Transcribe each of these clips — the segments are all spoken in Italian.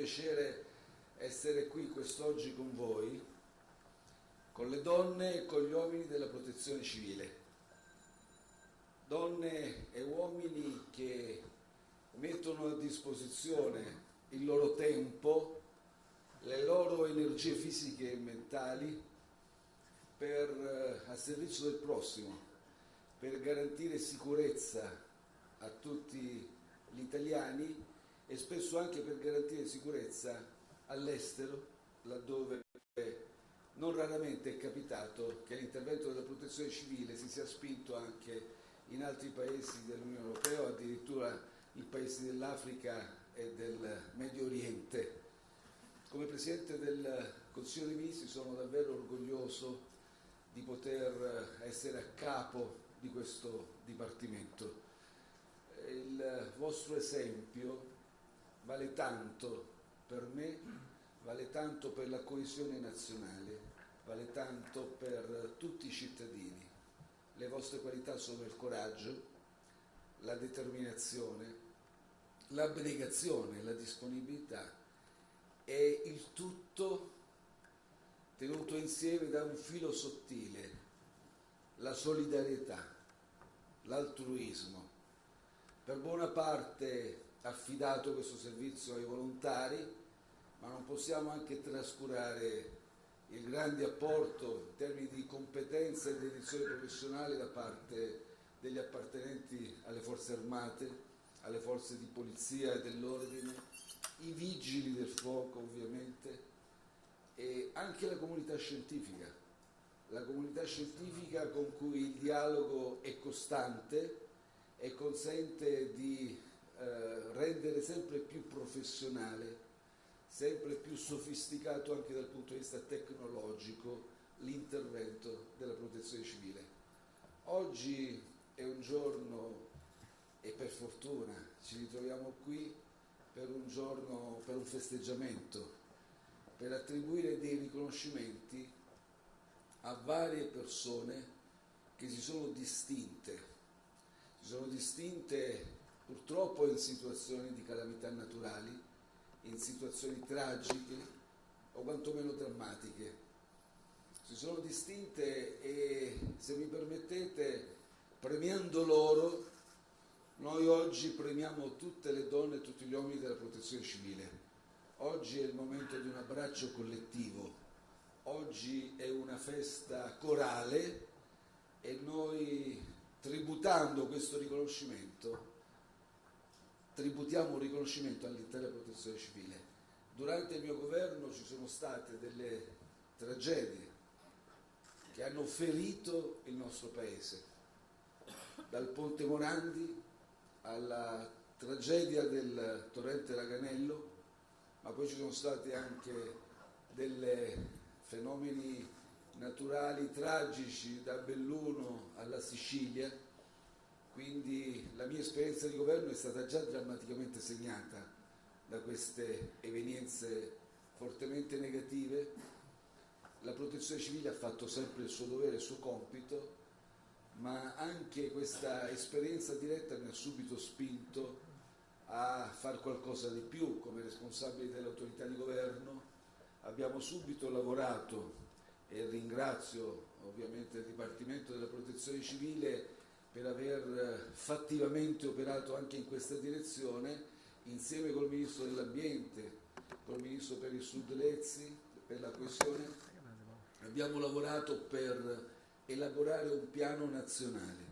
piacere essere qui quest'oggi con voi, con le donne e con gli uomini della protezione civile. Donne e uomini che mettono a disposizione il loro tempo, le loro energie fisiche e mentali per, a servizio del prossimo, per garantire sicurezza a tutti gli italiani e spesso anche per garantire sicurezza all'estero, laddove non raramente è capitato che l'intervento della protezione civile si sia spinto anche in altri paesi dell'Unione Europea addirittura in paesi dell'Africa e del Medio Oriente. Come Presidente del Consiglio dei Ministri sono davvero orgoglioso di poter essere a capo di questo Dipartimento. Il vostro esempio vale tanto per me, vale tanto per la coesione nazionale, vale tanto per tutti i cittadini. Le vostre qualità sono il coraggio, la determinazione, l'abnegazione, la disponibilità e il tutto tenuto insieme da un filo sottile, la solidarietà, l'altruismo. Per buona parte affidato questo servizio ai volontari, ma non possiamo anche trascurare il grande apporto in termini di competenza e dedizione professionale da parte degli appartenenti alle forze armate, alle forze di polizia e dell'ordine, i vigili del fuoco ovviamente e anche la comunità scientifica, la comunità scientifica con cui il dialogo è costante e consente di eh, rendere sempre più professionale, sempre più sofisticato anche dal punto di vista tecnologico l'intervento della protezione civile. Oggi è un giorno e per fortuna ci ritroviamo qui per un giorno, per un festeggiamento, per attribuire dei riconoscimenti a varie persone che si sono distinte, si sono distinte purtroppo in situazioni di calamità naturali, in situazioni tragiche o quantomeno drammatiche. Si sono distinte e, se mi permettete, premiando loro, noi oggi premiamo tutte le donne e tutti gli uomini della protezione civile. Oggi è il momento di un abbraccio collettivo, oggi è una festa corale e noi tributando questo riconoscimento, tributiamo un riconoscimento all'intera protezione civile. Durante il mio governo ci sono state delle tragedie che hanno ferito il nostro Paese, dal Ponte Morandi alla tragedia del torrente Raganello, ma poi ci sono stati anche dei fenomeni naturali tragici da Belluno alla Sicilia, quindi la mia esperienza di governo è stata già drammaticamente segnata da queste evenienze fortemente negative. La protezione civile ha fatto sempre il suo dovere, il suo compito, ma anche questa esperienza diretta mi ha subito spinto a fare qualcosa di più come responsabili dell'autorità di governo. Abbiamo subito lavorato e ringrazio ovviamente il Dipartimento della Protezione Civile per aver fattivamente operato anche in questa direzione insieme col Ministro dell'Ambiente, col Ministro per il Sud Lezzi, per la coesione. Abbiamo lavorato per elaborare un piano nazionale.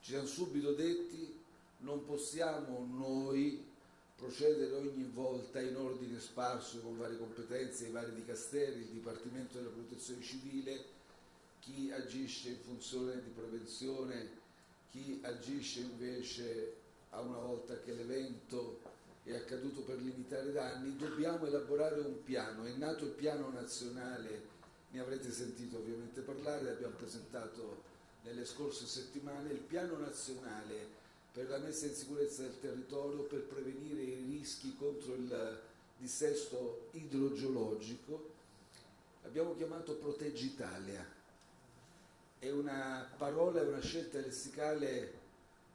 Ci siamo subito detti non possiamo noi procedere ogni volta in ordine sparso con varie competenze, i vari dicasteri, il Dipartimento della Protezione Civile, chi agisce in funzione di prevenzione, chi agisce invece a una volta che l'evento è accaduto per limitare i danni, dobbiamo elaborare un piano, è nato il piano nazionale ne avrete sentito ovviamente parlare, abbiamo presentato nelle scorse settimane il piano nazionale per la messa in sicurezza del territorio per prevenire i rischi contro il dissesto idrogeologico. Abbiamo chiamato Proteggi Italia. È una parola, è una scelta lessicale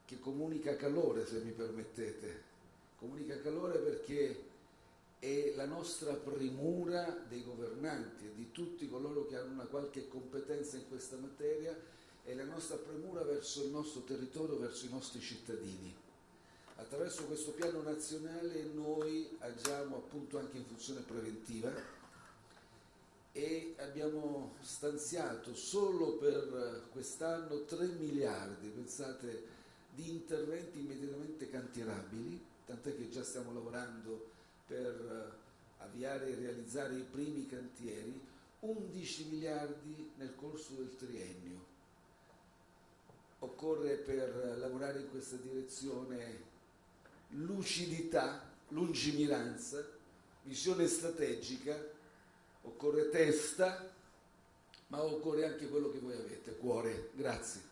che comunica calore, se mi permettete. Comunica calore perché e la nostra premura dei governanti e di tutti coloro che hanno una qualche competenza in questa materia e la nostra premura verso il nostro territorio, verso i nostri cittadini. Attraverso questo piano nazionale noi agiamo appunto anche in funzione preventiva e abbiamo stanziato solo per quest'anno 3 miliardi, pensate, di interventi immediatamente cantierabili, tant'è che già stiamo lavorando per avviare e realizzare i primi cantieri, 11 miliardi nel corso del triennio. Occorre per lavorare in questa direzione lucidità, lungimiranza, visione strategica, occorre testa, ma occorre anche quello che voi avete, cuore. Grazie.